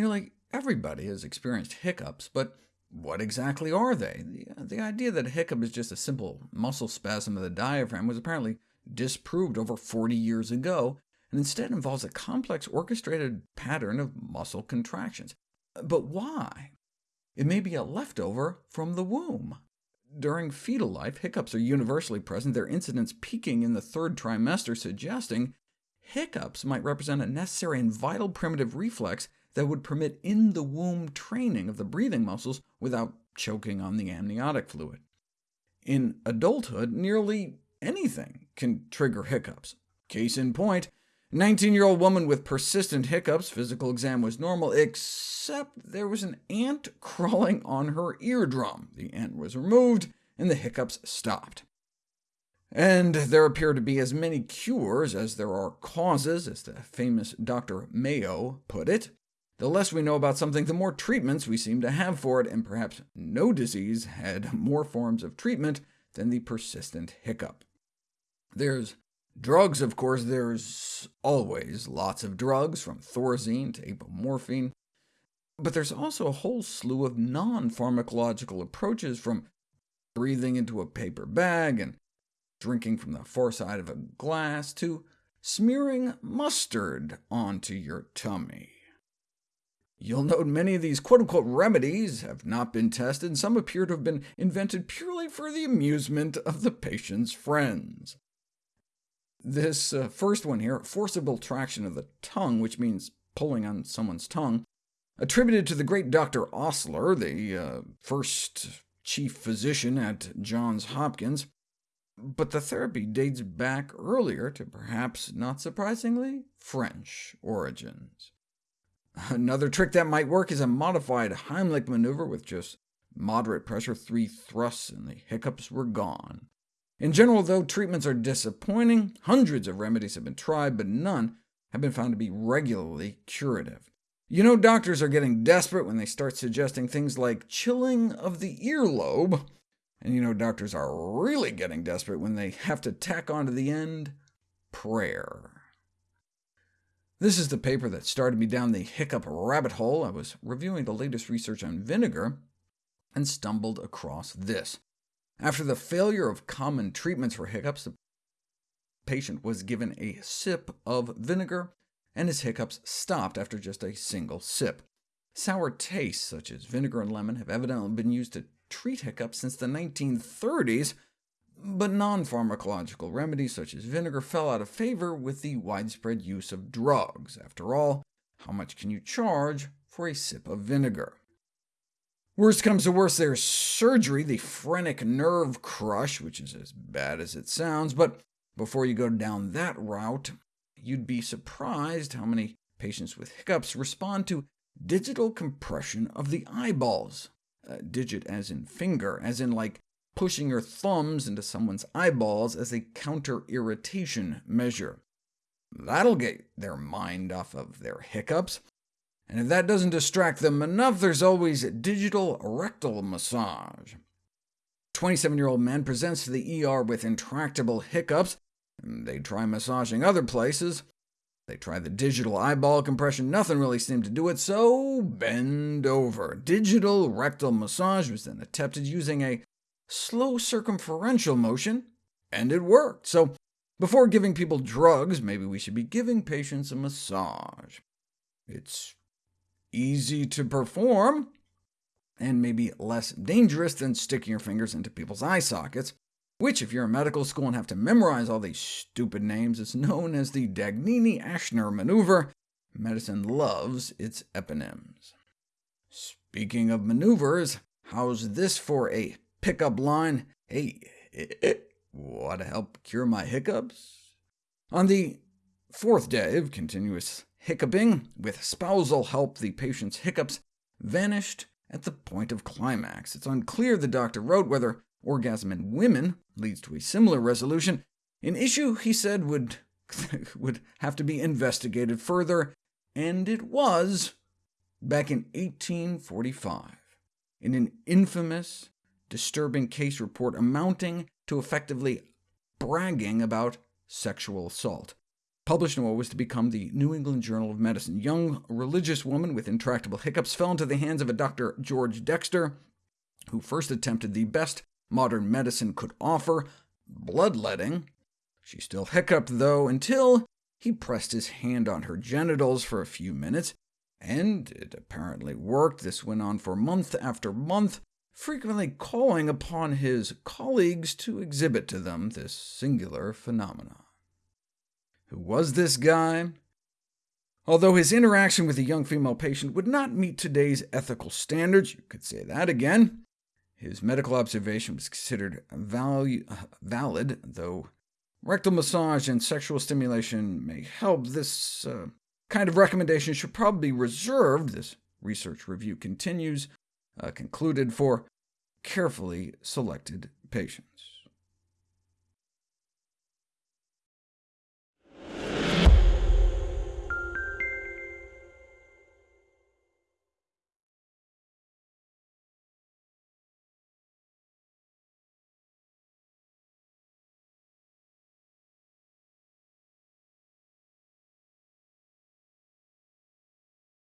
Nearly everybody has experienced hiccups, but what exactly are they? The, uh, the idea that a hiccup is just a simple muscle spasm of the diaphragm was apparently disproved over 40 years ago, and instead involves a complex orchestrated pattern of muscle contractions. But why? It may be a leftover from the womb. During fetal life, hiccups are universally present, their incidence peaking in the third trimester, suggesting hiccups might represent a necessary and vital primitive reflex that would permit in-the-womb training of the breathing muscles without choking on the amniotic fluid. In adulthood, nearly anything can trigger hiccups. Case in point, 19-year-old woman with persistent hiccups, physical exam was normal, except there was an ant crawling on her eardrum. The ant was removed, and the hiccups stopped. And there appear to be as many cures as there are causes, as the famous Dr. Mayo put it. The less we know about something, the more treatments we seem to have for it, and perhaps no disease had more forms of treatment than the persistent hiccup. There's drugs, of course, there's always lots of drugs, from Thorazine to apomorphine, but there's also a whole slew of non-pharmacological approaches, from breathing into a paper bag and drinking from the far side of a glass, to smearing mustard onto your tummy. You'll note many of these quote-unquote remedies have not been tested, and some appear to have been invented purely for the amusement of the patient's friends. This uh, first one here, forcible traction of the tongue, which means pulling on someone's tongue, attributed to the great Dr. Osler, the uh, first chief physician at Johns Hopkins, but the therapy dates back earlier to perhaps, not surprisingly, French origins. Another trick that might work is a modified Heimlich maneuver with just moderate pressure, three thrusts, and the hiccups were gone. In general, though, treatments are disappointing. Hundreds of remedies have been tried, but none have been found to be regularly curative. You know doctors are getting desperate when they start suggesting things like chilling of the earlobe, and you know doctors are really getting desperate when they have to tack on to the end prayer. This is the paper that started me down the hiccup rabbit hole. I was reviewing the latest research on vinegar, and stumbled across this. After the failure of common treatments for hiccups, the patient was given a sip of vinegar, and his hiccups stopped after just a single sip. Sour tastes, such as vinegar and lemon, have evidently been used to treat hiccups since the 1930s, but non-pharmacological remedies such as vinegar fell out of favor with the widespread use of drugs. After all, how much can you charge for a sip of vinegar? Worst comes to worst, there's surgery, the phrenic nerve crush, which is as bad as it sounds, but before you go down that route, you'd be surprised how many patients with hiccups respond to digital compression of the eyeballs. Uh, digit as in finger, as in like pushing your thumbs into someone's eyeballs as a counter-irritation measure. That'll get their mind off of their hiccups. And if that doesn't distract them enough, there's always digital rectal massage. 27-year-old man presents to the ER with intractable hiccups. They try massaging other places. They tried the digital eyeball compression, nothing really seemed to do it, so bend over. Digital rectal massage was then attempted using a slow circumferential motion, and it worked. So before giving people drugs, maybe we should be giving patients a massage. It's easy to perform, and maybe less dangerous than sticking your fingers into people's eye sockets, which, if you're in medical school and have to memorize all these stupid names, is known as the Dagnini-Aschner maneuver. Medicine loves its eponyms. Speaking of maneuvers, how's this for a pickup line, hey, eh, eh, want to help cure my hiccups? On the fourth day of continuous hiccuping, with spousal help, the patient's hiccups vanished at the point of climax. It's unclear, the doctor wrote, whether orgasm in women leads to a similar resolution, an issue he said would, would have to be investigated further, and it was back in 1845, in an infamous disturbing case report amounting to effectively bragging about sexual assault. published in what was to become the New England Journal of Medicine. Young religious woman with intractable hiccups fell into the hands of a Dr. George Dexter, who first attempted the best modern medicine could offer, bloodletting. She still hiccuped, though, until he pressed his hand on her genitals for a few minutes, and it apparently worked. This went on for month after month, frequently calling upon his colleagues to exhibit to them this singular phenomenon. Who was this guy? Although his interaction with a young female patient would not meet today's ethical standards, you could say that again, his medical observation was considered value, valid, though rectal massage and sexual stimulation may help. This uh, kind of recommendation should probably be reserved, this research review continues, uh, concluded for carefully selected patients.